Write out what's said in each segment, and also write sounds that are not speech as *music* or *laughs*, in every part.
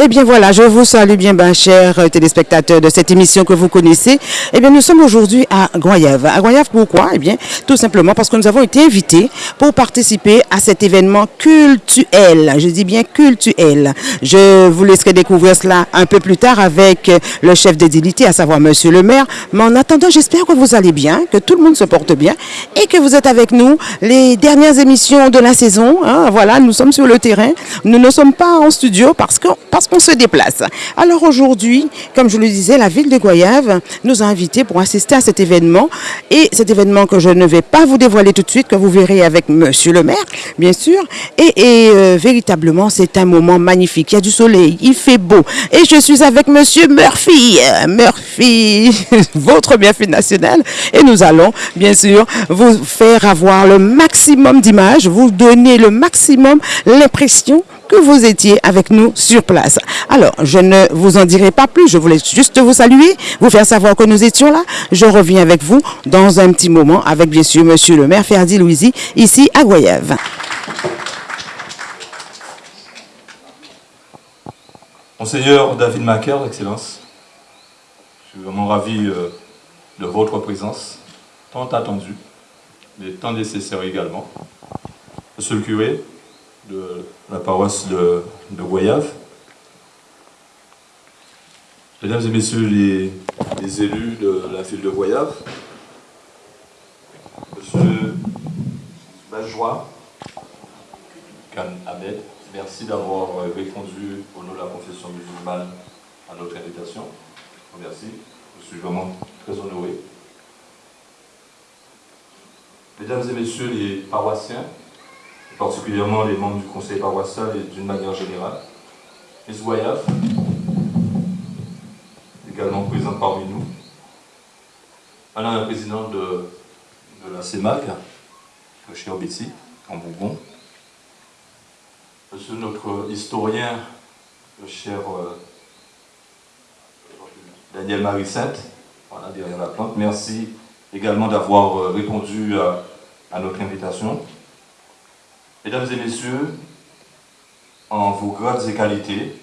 Eh bien voilà, je vous salue bien, ben, chers euh, téléspectateurs de cette émission que vous connaissez. Eh bien, nous sommes aujourd'hui à Goyave. À Goyave, pourquoi? Eh bien, tout simplement parce que nous avons été invités pour participer à cet événement cultuel. Je dis bien cultuel. Je vous laisserai découvrir cela un peu plus tard avec euh, le chef d'édilité, à savoir Monsieur le maire. Mais en attendant, j'espère que vous allez bien, que tout le monde se porte bien et que vous êtes avec nous les dernières émissions de la saison. hein. voilà, nous sommes sur le terrain. Nous ne sommes pas en studio parce que parce qu'on se déplace. Alors aujourd'hui, comme je le disais, la ville de Goyave nous a invités pour assister à cet événement. Et cet événement que je ne vais pas vous dévoiler tout de suite, que vous verrez avec Monsieur le maire, bien sûr. Et, euh, véritablement, c'est un moment magnifique. Il y a du soleil, il fait beau. Et je suis avec Monsieur Murphy. Murphy, *laughs* votre bienfait national. Et nous allons, bien sûr, vous faire avoir le maximum d'images, vous donner le maximum l'impression que vous étiez avec nous sur place. Alors, je ne vous en dirai pas plus, je voulais juste vous saluer, vous faire savoir que nous étions là. Je reviens avec vous dans un petit moment avec bien sûr monsieur le maire Ferdi Louisi, ici à Goyave. Monseigneur David Macaire, Excellence, je suis vraiment ravi euh, de votre présence, tant attendue, mais tant nécessaire également. Monsieur le curé de la paroisse de, de Mesdames et Messieurs les, les élus de la ville de Goyave, Monsieur Bajois, Khan Ahmed, merci d'avoir répondu au nom de la confession musulmane à notre invitation. Merci, je suis vraiment très honoré. Mesdames et Messieurs les paroissiens, particulièrement les membres du conseil paroissial et d'une manière générale, Miss Goyave, également présente parmi nous, Madame la présidente de, la CEMAC, le cher Betty, en Bourbon, Monsieur notre historien, le cher euh, Daniel Marie-Sainte, voilà, derrière la plante, merci également d'avoir euh, répondu à notre invitation. Mesdames et messieurs, en vos grades et qualités,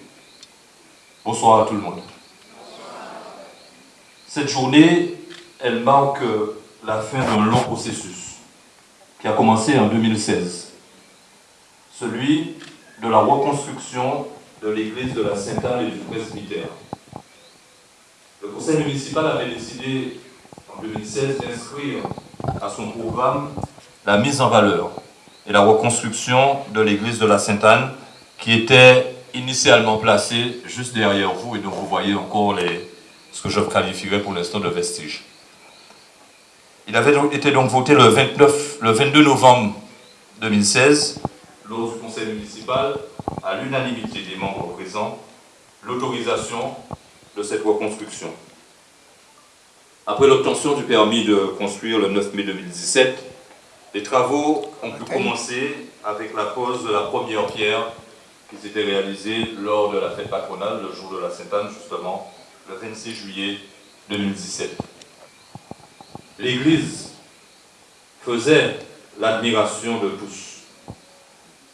bonsoir à tout le monde. Cette journée, elle marque la fin d'un long processus qui a commencé en 2016. Celui de la reconstruction de l'église de la Sainte-Anne et du presbytère. Le conseil municipal avait décidé en 2016 d'inscrire à son programme la mise en valeur et la reconstruction de l'église de la Sainte-Anne qui était initialement placée juste derrière vous et dont vous voyez encore les, ce que je qualifierais pour l'instant de vestiges. Il avait été donc voté le, 29, le 22 novembre 2016 lors du conseil municipal à l'unanimité des membres présents l'autorisation de cette reconstruction. Après l'obtention du permis de construire le 9 mai 2017, les travaux ont pu commencer avec la pose de la première pierre qui s'était réalisée lors de la fête patronale, le jour de la Sainte-Anne, justement, le 26 juillet 2017. L'Église faisait l'admiration de tous,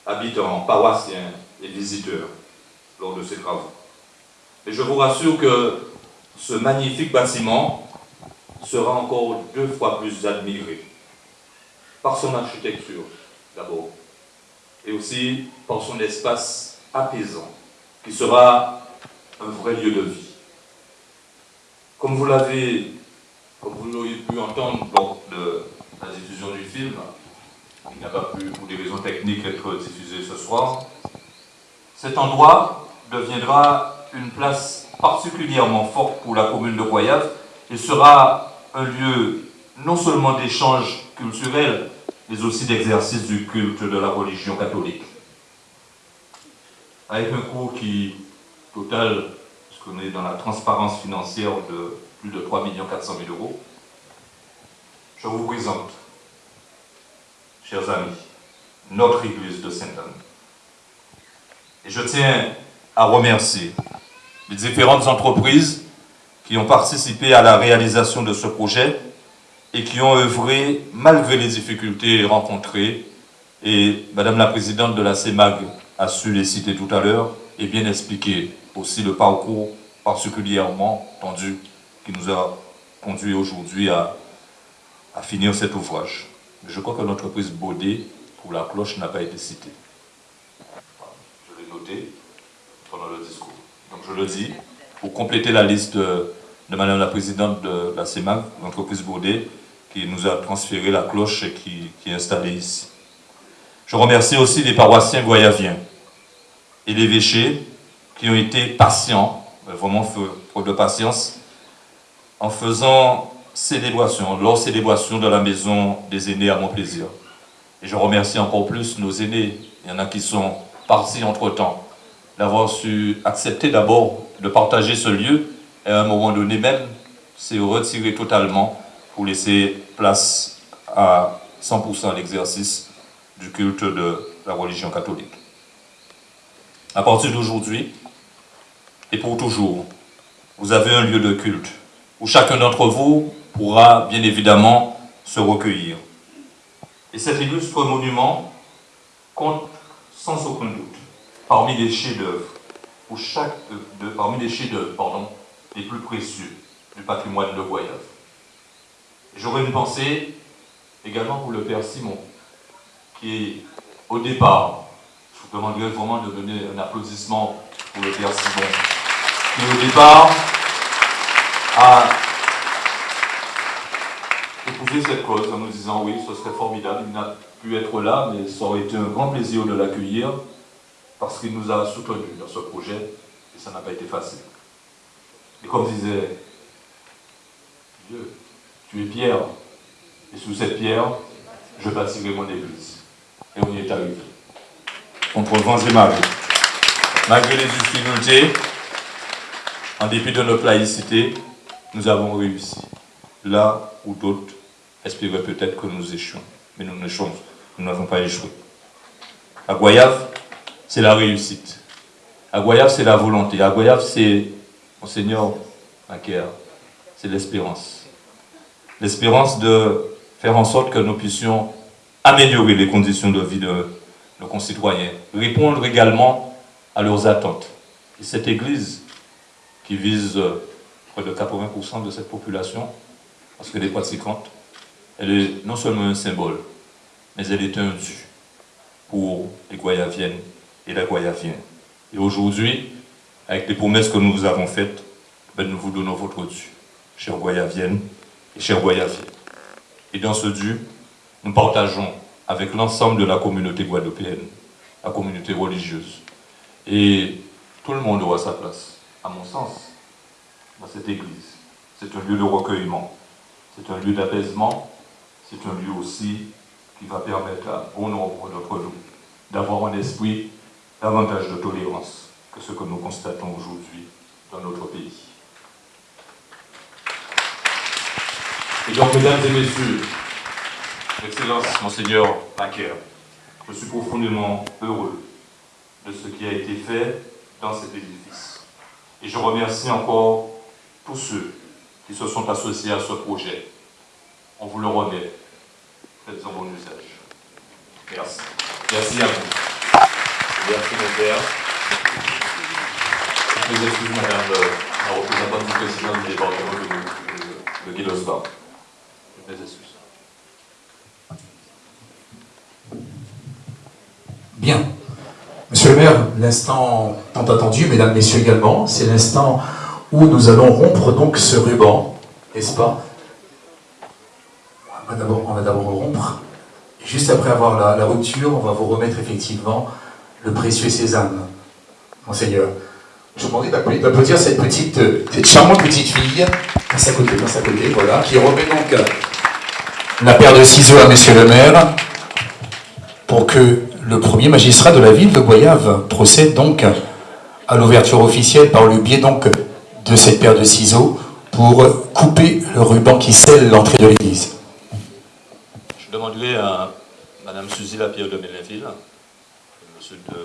habitants, paroissiens et visiteurs, lors de ces travaux. Et je vous rassure que ce magnifique bâtiment sera encore deux fois plus admiré par son architecture d'abord, et aussi par son espace apaisant, qui sera un vrai lieu de vie. Comme vous l'avez, comme vous l'auriez pu entendre lors de la diffusion du film, il n'a pas pu, pour des raisons techniques, être diffusé ce soir, cet endroit deviendra une place particulièrement forte pour la commune de Goyave et sera un lieu non seulement d'échange culturel, mais aussi d'exercice du culte de la religion catholique. Avec un coût qui total, puisqu'on est dans la transparence financière de plus de 3 400 000 euros, je vous présente, chers amis, notre église de Sainte-Anne. Et je tiens à remercier les différentes entreprises qui ont participé à la réalisation de ce projet et qui ont œuvré malgré les difficultés rencontrées. Et Madame la Présidente de la CEMAG a su les citer tout à l'heure, et bien expliqué aussi le parcours particulièrement tendu qui nous a conduit aujourd'hui à, à finir cet ouvrage. Je crois que l'entreprise Baudet pour la cloche n'a pas été citée. Je l'ai noté pendant le discours. Donc je le dis, pour compléter la liste de, Madame la Présidente de la CEMAC, l'entreprise Baudet, qui nous a transféré la cloche qui, qui est installée ici. Je remercie aussi les paroissiens goyaviens et les évêchés qui ont été patients, vraiment faute de patience, en faisant célébration, leur célébration dans la maison des aînés à mon plaisir. Et je remercie encore plus nos aînés, il y en a qui sont partis entre-temps, d'avoir su accepter d'abord de partager ce lieu et à un moment donné même s'est retiré totalement pour laisser place à 100% à l'exercice du culte de la religion catholique. À partir d'aujourd'hui, et pour toujours, vous avez un lieu de culte où chacun d'entre vous pourra bien évidemment se recueillir. Et cet illustre monument compte sans aucun doute parmi les chefs-d'œuvre, ou de, parmi les chefs-d'œuvre, pardon, les plus précieux du patrimoine de Goyave. J'aurais une pensée également pour le Père Simon, qui au départ, je vous demanderai vraiment de donner un applaudissement pour le Père Simon, qui au départ a épouser cette cause en nous disant oui, ce serait formidable, il n'a pu être là, mais ça aurait été un grand plaisir de l'accueillir parce qu'il nous a soutenus dans ce projet et ça n'a pas été facile. Et comme disait Dieu, tu es pierre, et sous cette pierre, je bâtirai mon église. Et on y est arrivé. Contre vents et marées. Malgré les difficultés, en dépit de notre laïcité, nous avons réussi. Là où d'autres espéraient peut-être que nous échouons. Mais nous nous n'avons pas échoué. À Goyave, c'est la réussite. À Goyave, c'est la volonté. À Goyave, c'est, Monseigneur Macaire, c'est l'espérance. L'espérance de faire en sorte que nous puissions améliorer les conditions de vie de nos concitoyens, répondre également à leurs attentes. Et cette Église, qui vise près de 80% de cette population, parce que les pratiquantes, elle est non seulement un symbole, mais elle est un dû pour les Goyaviennes et les Goyaviens. Et aujourd'hui, avec les promesses que nous vous avons faites, ben nous vous donnons votre dû, chers Goyaviennes et chers Goyaviens. Et dans ce dû, nous partageons avec l'ensemble de la communauté guadeloupéenne, la communauté religieuse. Et tout le monde aura sa place, à mon sens, dans cette église. C'est un lieu de recueillement, c'est un lieu d'apaisement, c'est un lieu aussi qui va permettre à bon nombre d'entre nous d'avoir un esprit davantage de tolérance que ce que nous constatons aujourd'hui dans notre pays. Et donc, mesdames et messieurs, Excellence, Monseigneur Macaire, je suis profondément heureux de ce qui a été fait dans cet édifice. Et je remercie encore tous ceux qui se sont associés à ce projet. On vous le remet. Faites-en bon usage. Merci. Merci à vous. Merci mon père. Je vous excuse, madame la représentante du président du département de, de. Je vous excuse. Bien. Monsieur le maire, l'instant tant attendu, mesdames, messieurs également, c'est l'instant où nous allons rompre donc ce ruban, n'est-ce pas? On va d'abord rompre. Et juste après avoir la, rupture, on va vous remettre effectivement le précieux sésame, monseigneur. Je vous demande d'applaudir cette petite, cette charmante petite fille, à sa côté, dans sa côté, voilà, qui remet donc la paire de ciseaux à monsieur le maire, pour que le premier magistrat de la ville de Goyave procède donc à l'ouverture officielle par le biais donc de cette paire de ciseaux pour couper le ruban qui scelle l'entrée de l'église. Je demanderai à Mme Suzy Lapierre de Mélinville, M. de...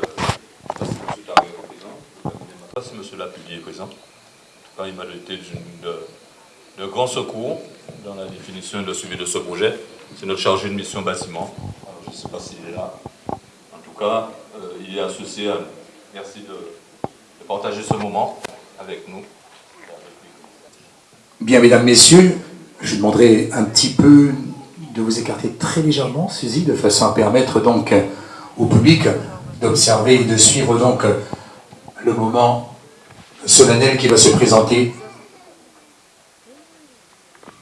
Si M. Lapulier est présent. En il m'a été de, grand secours dans la définition et le suivi de ce projet. C'est notre chargé de mission bâtiment. je ne sais pas s'il est là. Tout cas, euh, il est associé à. Merci de partager ce moment avec nous. Bien, mesdames, messieurs, je demanderai un petit peu de vous écarter très légèrement, Suzy, de façon à permettre donc au public d'observer et de suivre donc le moment solennel qui va se présenter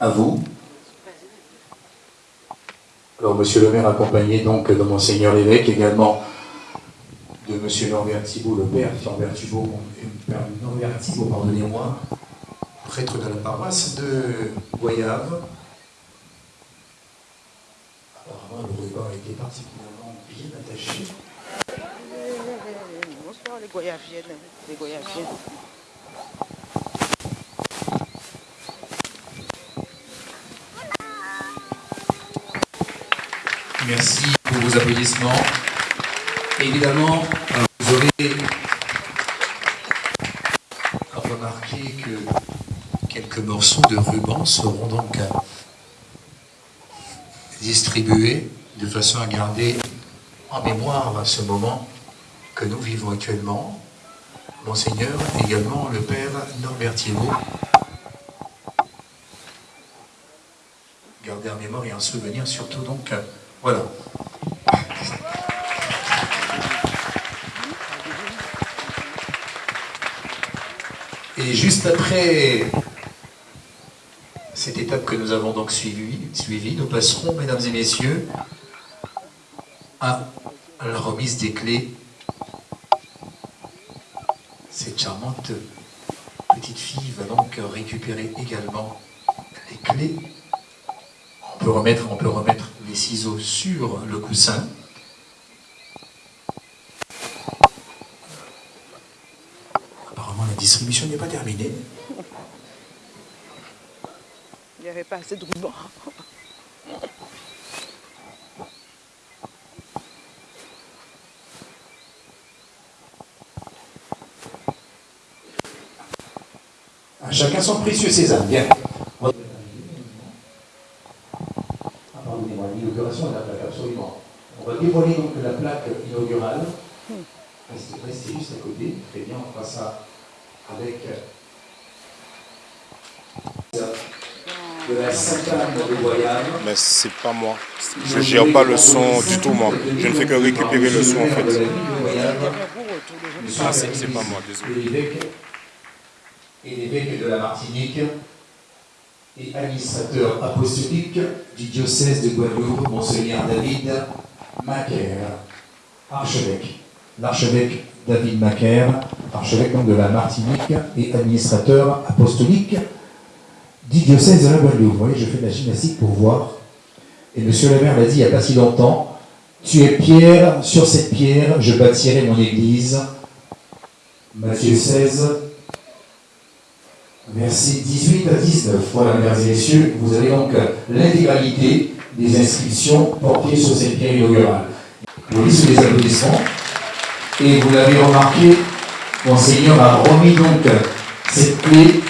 à vous. Alors, monsieur le maire, accompagné donc de monseigneur l'évêque, également de monsieur Norbert Thibault, le père Norbert Thibault, Norbert Thibault, pardonnez-moi, prêtre de la paroisse de Goyave. Apparemment, le ruban été particulièrement bien attaché. Bonsoir les Goyaviennes, les Goyaviennes. Merci pour vos applaudissements. Évidemment, vous aurez remarqué que quelques morceaux de ruban seront donc distribués de façon à garder en mémoire ce moment que nous vivons actuellement. Monseigneur, également le Père Norbert Thibault. Garder en mémoire et en souvenir surtout donc, voilà. Et juste après cette étape que nous avons donc suivie, suivi, nous passerons, mesdames et messieurs, à la remise des clés. Cette charmante petite fille va donc récupérer également les clés. On peut remettre, on peut remettre ciseaux sur le coussin. Apparemment, la distribution n'est pas terminée. Il n'y avait pas assez de ruban. Chacun son précieux sésame. Bien. Ah, pardonnez-moi, l'inauguration de la plaque, absolument. Dévoiler donc la plaque inaugurale. Restez, juste à côté. Très bien, on fera ça avec de la de Goyave. Mais c'est pas moi. Je gère pas le son du tout, moi. Je ne fais que récupérer le son, en fait. Ah, c'est pas moi, désolé. Et l'évêque de la Martinique et administrateur apostolique du diocèse de Guadeloupe, Monseigneur David Macaire, archevêque. L'archevêque David Macaire, archevêque de la Martinique et administrateur apostolique du diocèse de la Guadeloupe. Vous voyez, je fais de la gymnastique pour voir. Et monsieur le maire l'a dit il n'y a pas si longtemps, tu es pierre, sur cette pierre, je bâtirai mon église. Matthieu 16, versets 18 à 19. Voilà, mesdames et messieurs, vous avez donc l'intégralité des inscriptions portées sur cette pierre inaugurale. Voyez sous les applaudissements. Et vous l'avez remarqué, Monseigneur a remis donc cette clé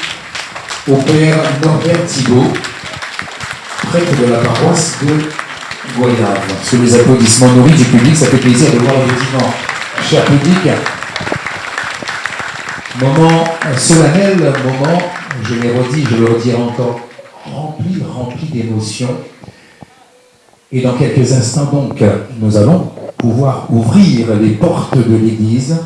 au père Norbert Thibault, prêtre de la paroisse de Goyave. Sous les applaudissements nourris du public, ça fait plaisir de voir effectivement, cher public, moment solennel, moment, je l'ai redit, je le redirai encore, rempli, rempli d'émotions. Et dans quelques instants donc, nous allons pouvoir ouvrir les portes de l'église